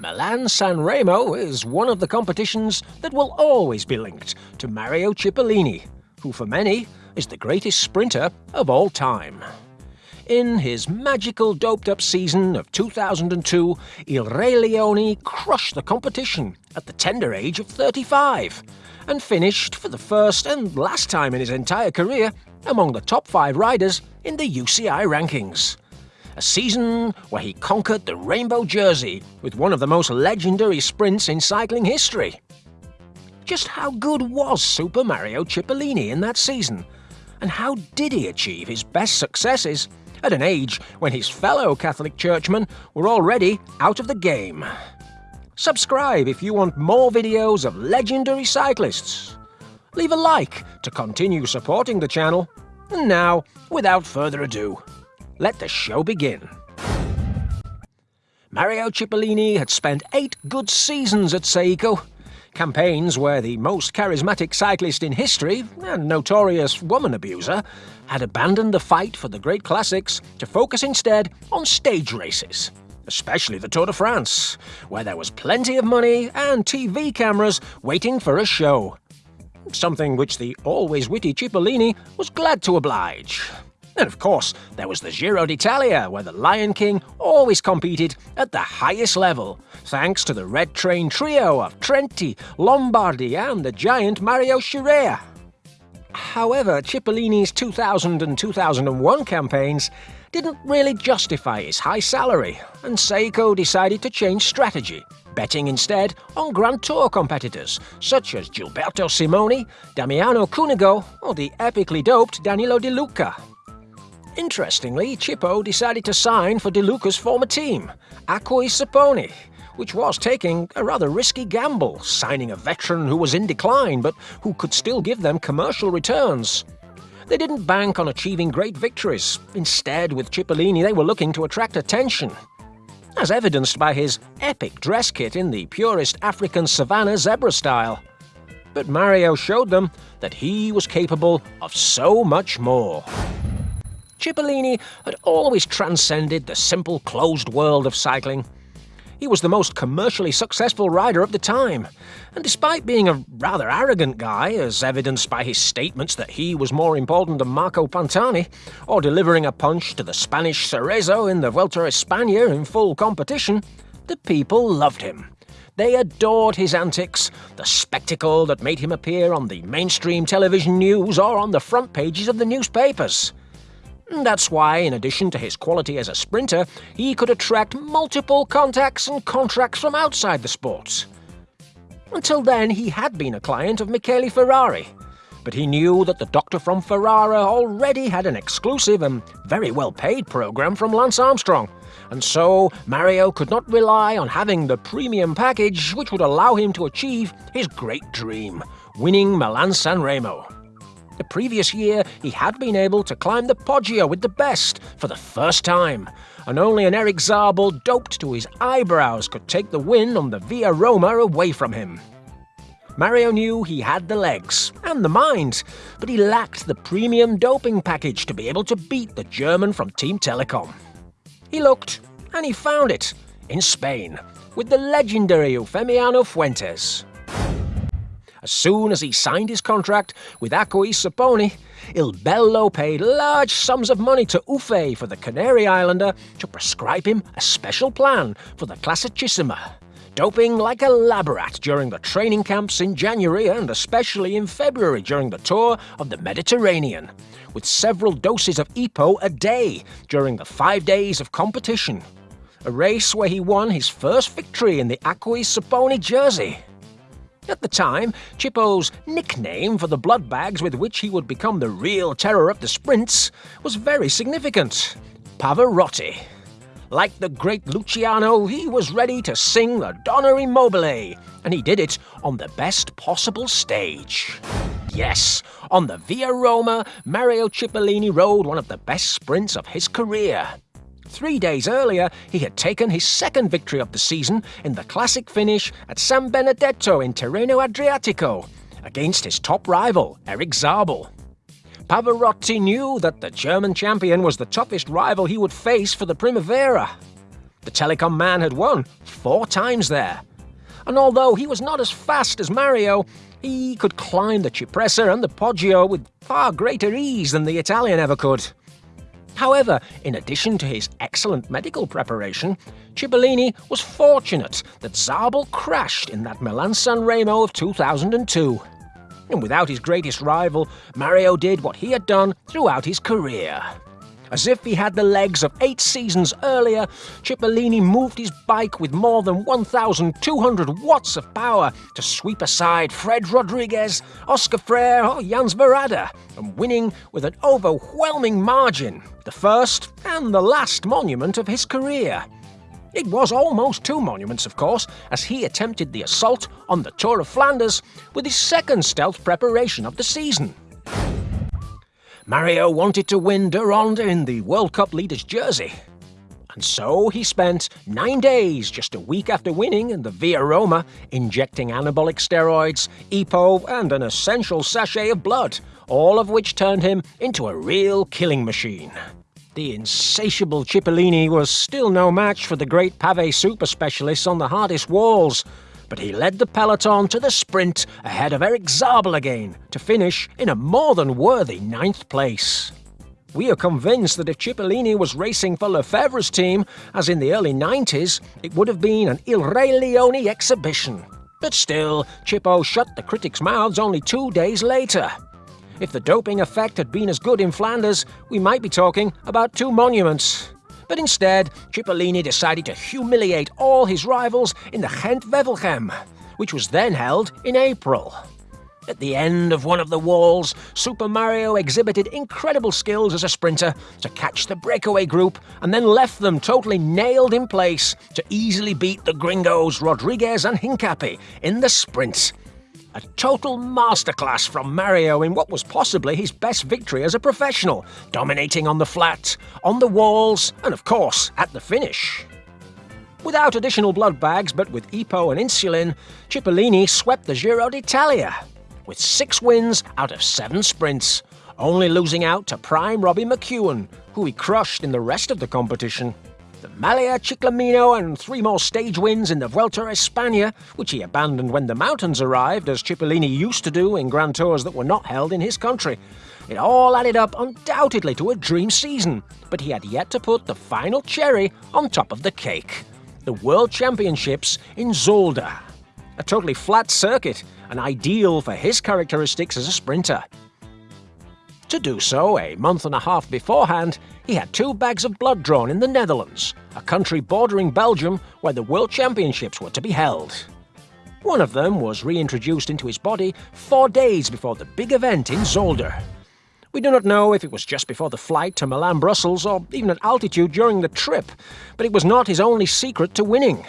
Milan San Remo is one of the competitions that will always be linked to Mario Cipollini, who for many is the greatest sprinter of all time. In his magical doped-up season of 2002, Il Re Leone crushed the competition at the tender age of 35 and finished for the first and last time in his entire career among the top five riders in the UCI rankings. A season where he conquered the Rainbow Jersey with one of the most legendary sprints in cycling history. Just how good was Super Mario Cipollini in that season? And how did he achieve his best successes at an age when his fellow Catholic churchmen were already out of the game? Subscribe if you want more videos of legendary cyclists. Leave a like to continue supporting the channel. And now, without further ado, let the show begin. Mario Cipollini had spent eight good seasons at Saeco, campaigns where the most charismatic cyclist in history, and notorious woman abuser, had abandoned the fight for the great classics to focus instead on stage races, especially the Tour de France, where there was plenty of money and TV cameras waiting for a show. Something which the always witty Cipollini was glad to oblige. And of course, there was the Giro d'Italia, where the Lion King always competed at the highest level, thanks to the Red Train trio of Trenti, Lombardi and the giant Mario Scirea. However, Cipollini's 2000 and 2001 campaigns didn't really justify his high salary, and Saeco decided to change strategy, betting instead on Grand Tour competitors such as Gilberto Simoni, Damiano Cunego, or the epically doped Danilo Di Luca. Interestingly, Chippo decided to sign for Di Luca's former team, Acquis Saponi, which was taking a rather risky gamble, signing a veteran who was in decline but who could still give them commercial returns. They didn't bank on achieving great victories. Instead, with Cipollini, they were looking to attract attention, as evidenced by his epic dress kit in the purest African savanna zebra style. But Mario showed them that he was capable of so much more. Cipollini had always transcended the simple closed world of cycling. He was the most commercially successful rider of the time, and despite being a rather arrogant guy, as evidenced by his statements that he was more important than Marco Pantani, or delivering a punch to the Spanish Cerezo in the Vuelta a España in full competition, the people loved him. They adored his antics, the spectacle that made him appear on the mainstream television news or on the front pages of the newspapers. That's why, in addition to his quality as a sprinter, he could attract multiple contacts and contracts from outside the sports. Until then, he had been a client of Michele Ferrari, but he knew that the doctor from Ferrara already had an exclusive and very well-paid program from Lance Armstrong, and so Mario could not rely on having the premium package which would allow him to achieve his great dream, winning Milan San Remo. The previous year, he had been able to climb the Poggio with the best for the first time, and only an Erik Zabel doped to his eyebrows could take the win on the Via Roma away from him. Mario knew he had the legs and the mind, but he lacked the premium doping package to be able to beat the German from Team Telekom. He looked, and he found it, in Spain, with the legendary Eufemiano Fuentes. As soon as he signed his contract with Acquis Saponi, Il Bello paid large sums of money to Ufe for the Canary Islander to prescribe him a special plan for the Classicissima, doping like a lab rat during the training camps in January and especially in February during the tour of the Mediterranean, with several doses of EPO a day during the five days of competition. A race where he won his first victory in the Acquis Saponi jersey. At the time, Chippo's nickname for the blood bags with which he would become the real terror of the sprints was very significant Pavarotti. Like the great Luciano, he was ready to sing the Donna e Mobile, and he did it on the best possible stage. Yes, on the Via Roma, Mario Cipollini rode one of the best sprints of his career. Three days earlier, he had taken his second victory of the season in the classic finish at San Benedetto in Tirreno Adriatico, against his top rival, Erik Zabel. Pavarotti knew that the German champion was the toughest rival he would face for the Primavera. The Telekom man had won four times there. And although he was not as fast as Mario, he could climb the Cipressa and the Poggio with far greater ease than the Italian ever could. However, in addition to his excellent medical preparation, Cipollini was fortunate that Zabel crashed in that Milan-San Remo of 2002. And without his greatest rival, Mario did what he had done throughout his career. As if he had the legs of eight seasons earlier, Cipollini moved his bike with more than 1,200 watts of power to sweep aside Fred Rodriguez, Oscar Freire or Jan Svorada, and winning with an overwhelming margin, the first and the last monument of his career. It was almost two monuments, of course, as he attempted the assault on the Tour of Flanders with his second stealth preparation of the season. Mario wanted to win de Ronde in the World Cup leader's jersey. And so he spent nine days, just a week after winning in the Via Roma, injecting anabolic steroids, EPO, and an essential sachet of blood, all of which turned him into a real killing machine. The insatiable Cipollini was still no match for the great pavé super specialists on the hardest walls, but he led the peloton to the sprint ahead of Erik Zabel again, to finish in a more than worthy ninth place. We are convinced that if Cipollini was racing for Lefevere's team, as in the early 90s, it would have been an Il Re Leone exhibition. But still, Chippo shut the critics' mouths only two days later. If the doping effect had been as good in Flanders, we might be talking about two monuments. But instead, Cipollini decided to humiliate all his rivals in the Gent-Wevelgem, which was then held in April. At the end of one of the walls, Super Mario exhibited incredible skills as a sprinter to catch the breakaway group and then left them totally nailed in place to easily beat the gringos Rodriguez and Hincapie in the sprint a total masterclass from Mario in what was possibly his best victory as a professional, dominating on the flat, on the walls, and of course, at the finish. Without additional blood bags, but with EPO and insulin, Cipollini swept the Giro d'Italia, with six wins out of seven sprints, only losing out to prime Robbie McEwen, who he crushed in the rest of the competition the Maglia Ciclamino and three more stage wins in the Vuelta a España, which he abandoned when the mountains arrived, as Cipollini used to do in Grand Tours that were not held in his country. It all added up undoubtedly to a dream season, but he had yet to put the final cherry on top of the cake. The World Championships in Zolder. A totally flat circuit, and ideal for his characteristics as a sprinter. To do so, a month and a half beforehand, he had two bags of blood drawn in the Netherlands, a country bordering Belgium where the World Championships were to be held. One of them was reintroduced into his body four days before the big event in Zolder. We do not know if it was just before the flight to Milan-Brussels or even at altitude during the trip, but it was not his only secret to winning.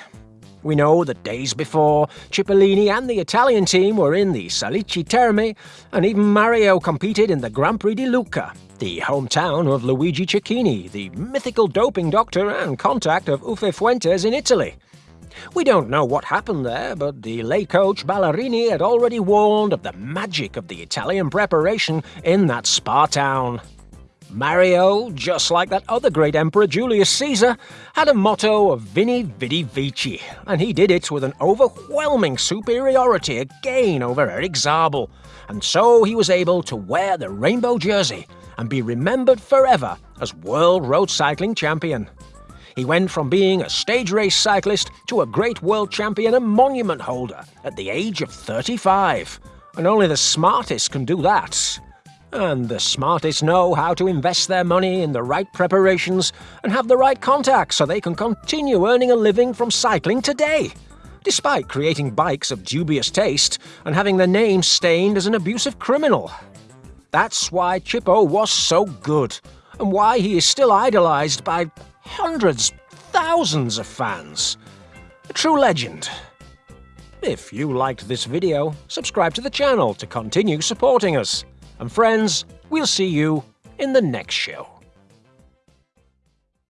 We know that days before, Cipollini and the Italian team were in the Salici Terme, and even Mario competed in the Grand Prix di Lucca, the hometown of Luigi Cecchini, the mythical doping doctor and contact of Uffe Fuentes in Italy. We don't know what happened there, but the late coach Ballerini had already warned of the magic of the Italian preparation in that spa town. Mario, just like that other great emperor Julius Caesar, had a motto of Vini Vidi Vici, and he did it with an overwhelming superiority again over Erik Zabel, and so he was able to wear the rainbow jersey and be remembered forever as world road cycling champion. He went from being a stage race cyclist to a great world champion and monument holder at the age of 35, and only the smartest can do that. And the smartest know how to invest their money in the right preparations and have the right contacts so they can continue earning a living from cycling today, despite creating bikes of dubious taste and having their name stained as an abusive criminal. That's why Chippo was so good, and why he is still idolized by hundreds, thousands of fans. A true legend. If you liked this video, subscribe to the channel to continue supporting us. And friends, we'll see you in the next show.